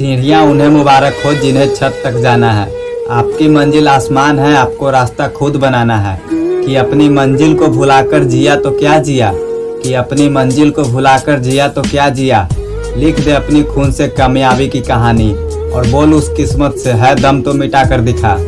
सीढ़ियाँ उन्हें मुबारक हो जिन्हें छत तक जाना है। आपकी मंजिल आसमान है, आपको रास्ता खुद बनाना है। कि अपनी मंजिल को भुलाकर जिया तो क्या जिया? कि अपनी मंजिल को भुलाकर जिया तो क्या जिया? लिख दे अपनी खून से कामयाबी की कहानी, और बोल उस किस्मत से, है दम तो मिटा कर दिखा।